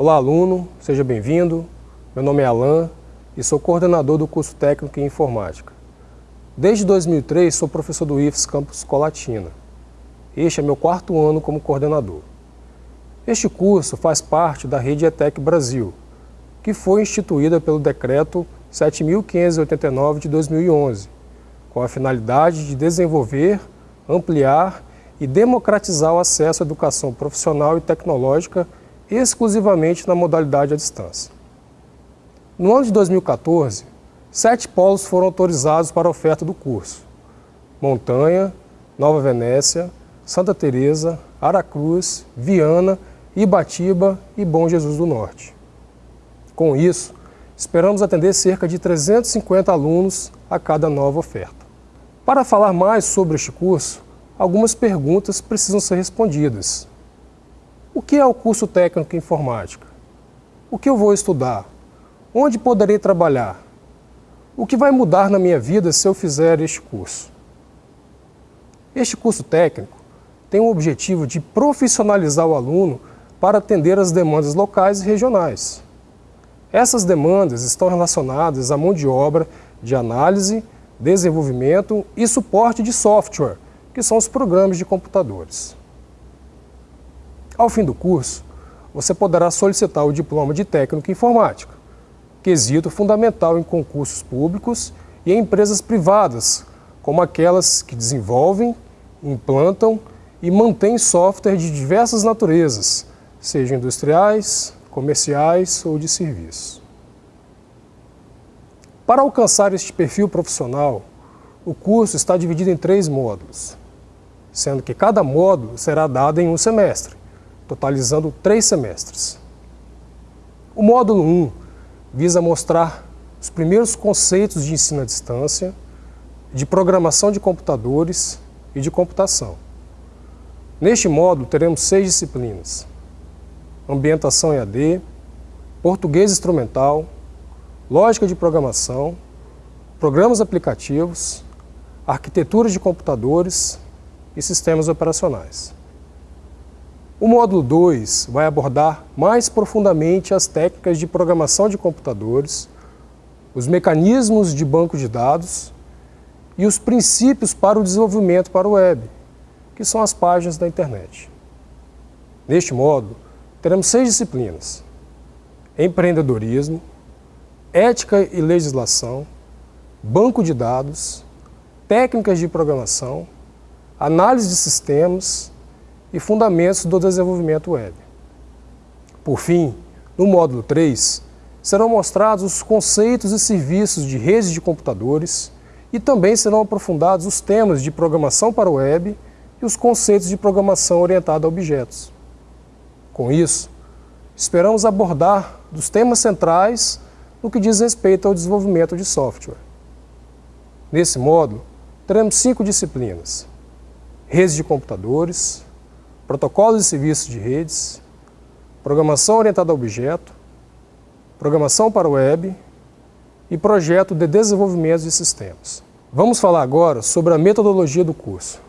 Olá, aluno, seja bem-vindo. Meu nome é Alan e sou coordenador do curso técnico em informática. Desde 2003 sou professor do IFES Campus Colatina. Este é meu quarto ano como coordenador. Este curso faz parte da rede ETEC Brasil, que foi instituída pelo Decreto 7.589 de 2011, com a finalidade de desenvolver, ampliar e democratizar o acesso à educação profissional e tecnológica exclusivamente na modalidade à distância. No ano de 2014, sete polos foram autorizados para a oferta do curso. Montanha, Nova Venécia, Santa Teresa, Aracruz, Viana, Ibatiba e Bom Jesus do Norte. Com isso, esperamos atender cerca de 350 alunos a cada nova oferta. Para falar mais sobre este curso, algumas perguntas precisam ser respondidas. O que é o curso técnico em informática? O que eu vou estudar? Onde poderei trabalhar? O que vai mudar na minha vida se eu fizer este curso? Este curso técnico tem o objetivo de profissionalizar o aluno para atender às demandas locais e regionais. Essas demandas estão relacionadas à mão de obra de análise, desenvolvimento e suporte de software, que são os programas de computadores. Ao fim do curso, você poderá solicitar o diploma de técnico em informática, quesito fundamental em concursos públicos e em empresas privadas, como aquelas que desenvolvem, implantam e mantêm software de diversas naturezas, sejam industriais, comerciais ou de serviços. Para alcançar este perfil profissional, o curso está dividido em três módulos, sendo que cada módulo será dado em um semestre totalizando três semestres. O módulo 1 visa mostrar os primeiros conceitos de ensino à distância, de programação de computadores e de computação. Neste módulo teremos seis disciplinas. Ambientação EAD, Português Instrumental, Lógica de Programação, Programas Aplicativos, Arquitetura de Computadores e Sistemas Operacionais. O módulo 2 vai abordar mais profundamente as técnicas de programação de computadores, os mecanismos de banco de dados e os princípios para o desenvolvimento para o web, que são as páginas da internet. Neste módulo, teremos seis disciplinas. Empreendedorismo, ética e legislação, banco de dados, técnicas de programação, análise de sistemas, e fundamentos do desenvolvimento web. Por fim, no módulo 3, serão mostrados os conceitos e serviços de redes de computadores e também serão aprofundados os temas de programação para o web e os conceitos de programação orientada a objetos. Com isso, esperamos abordar dos temas centrais no que diz respeito ao desenvolvimento de software. Nesse módulo, teremos cinco disciplinas. Redes de computadores, protocolos e serviços de redes, programação orientada a objeto, programação para web e projeto de desenvolvimento de sistemas. Vamos falar agora sobre a metodologia do curso.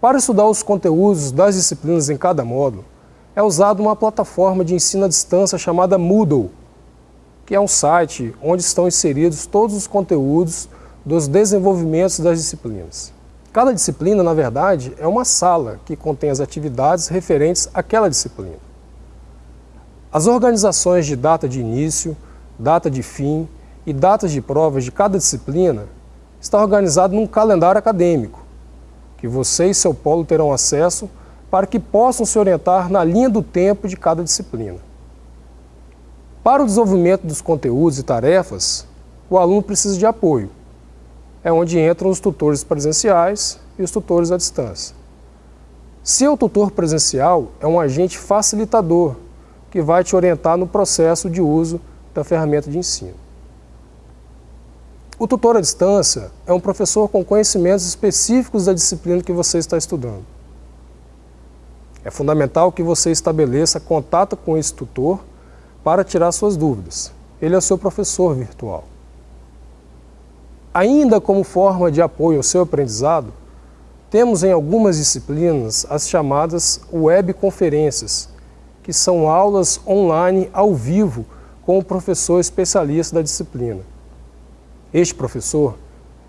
Para estudar os conteúdos das disciplinas em cada módulo, é usada uma plataforma de ensino à distância chamada Moodle, que é um site onde estão inseridos todos os conteúdos dos desenvolvimentos das disciplinas. Cada disciplina, na verdade, é uma sala que contém as atividades referentes àquela disciplina. As organizações de data de início, data de fim e datas de provas de cada disciplina estão organizadas num calendário acadêmico, que você e seu polo terão acesso para que possam se orientar na linha do tempo de cada disciplina. Para o desenvolvimento dos conteúdos e tarefas, o aluno precisa de apoio, é onde entram os tutores presenciais e os tutores à distância. Seu tutor presencial é um agente facilitador que vai te orientar no processo de uso da ferramenta de ensino. O tutor à distância é um professor com conhecimentos específicos da disciplina que você está estudando. É fundamental que você estabeleça contato com esse tutor para tirar suas dúvidas. Ele é o seu professor virtual. Ainda como forma de apoio ao seu aprendizado, temos em algumas disciplinas as chamadas webconferências, que são aulas online ao vivo com o professor especialista da disciplina. Este professor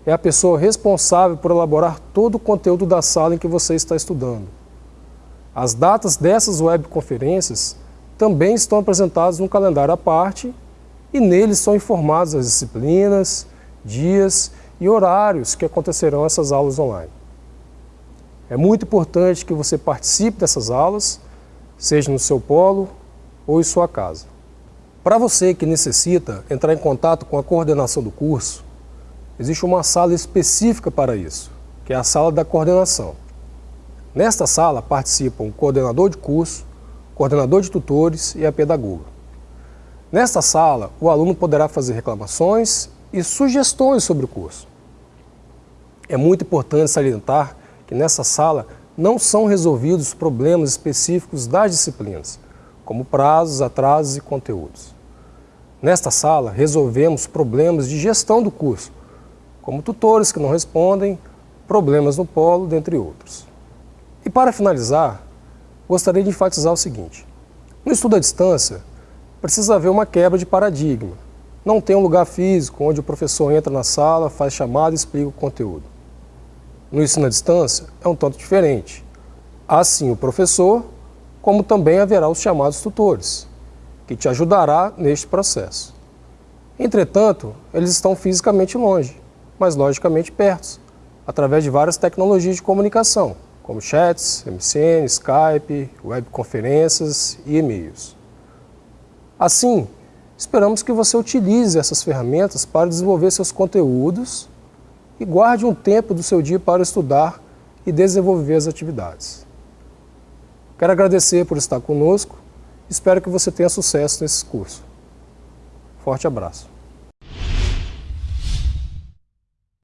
é a pessoa responsável por elaborar todo o conteúdo da sala em que você está estudando. As datas dessas webconferências também estão apresentadas no calendário à parte e neles são informadas as disciplinas, dias e horários que acontecerão essas aulas online. É muito importante que você participe dessas aulas, seja no seu polo ou em sua casa. Para você que necessita entrar em contato com a coordenação do curso, existe uma sala específica para isso, que é a sala da coordenação. Nesta sala participam o coordenador de curso, coordenador de tutores e a pedagoga. Nesta sala, o aluno poderá fazer reclamações e sugestões sobre o curso. É muito importante salientar que nessa sala não são resolvidos problemas específicos das disciplinas, como prazos, atrasos e conteúdos. Nesta sala, resolvemos problemas de gestão do curso, como tutores que não respondem, problemas no polo, dentre outros. E para finalizar, gostaria de enfatizar o seguinte. No estudo à distância, precisa haver uma quebra de paradigma. Não tem um lugar físico onde o professor entra na sala, faz chamada e explica o conteúdo. No ensino à distância é um tanto diferente. Há sim o professor, como também haverá os chamados tutores, que te ajudará neste processo. Entretanto, eles estão fisicamente longe, mas logicamente perto, através de várias tecnologias de comunicação, como chats, MCN, Skype, webconferências e e-mails. Assim, esperamos que você utilize essas ferramentas para desenvolver seus conteúdos e guarde um tempo do seu dia para estudar e desenvolver as atividades. Quero agradecer por estar conosco, espero que você tenha sucesso nesse curso. Forte abraço.